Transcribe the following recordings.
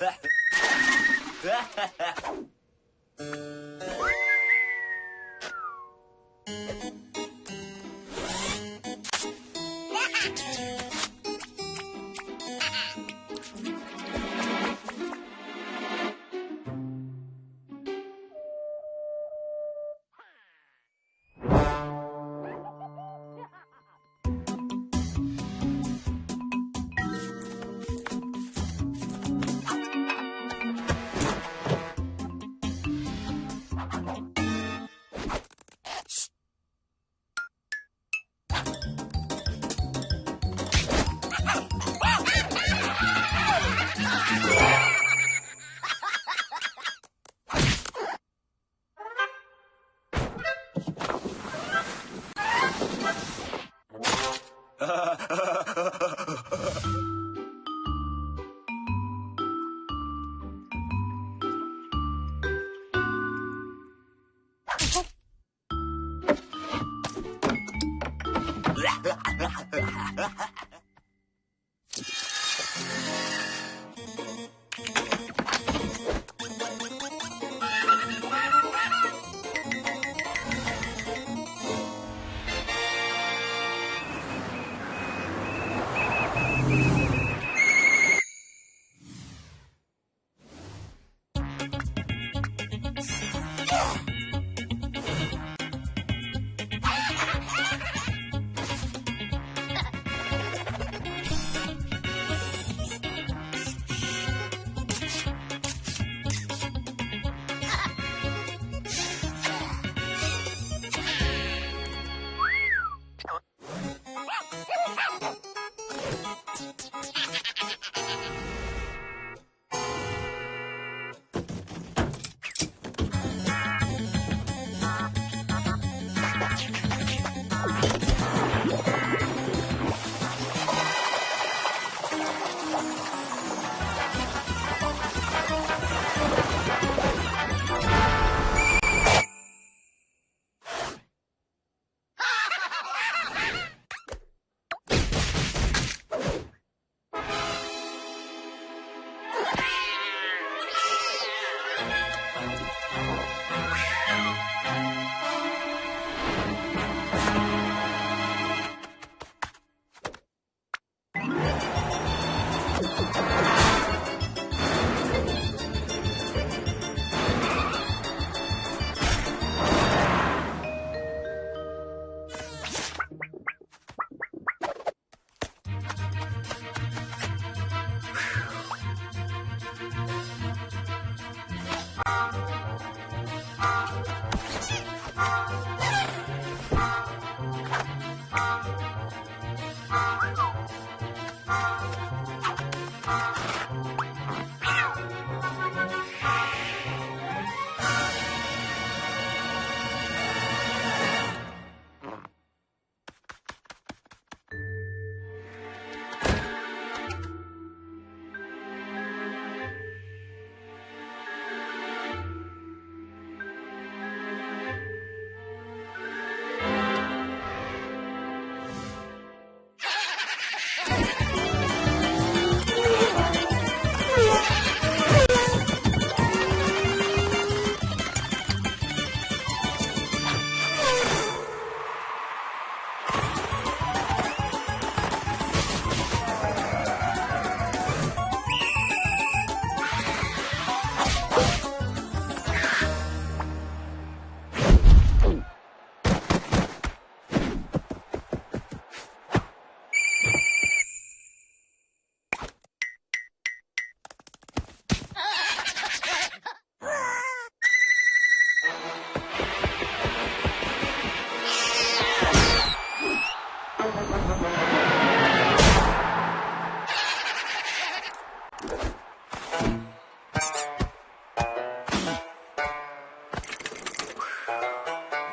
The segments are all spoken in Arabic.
Ha ha ha!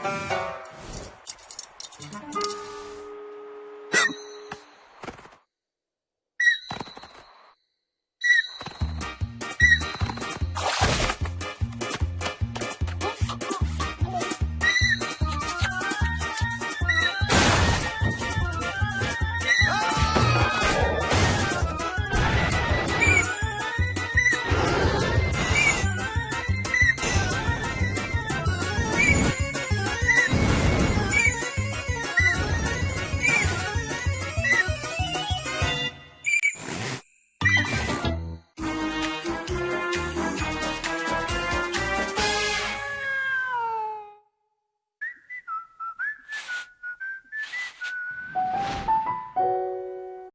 Bye.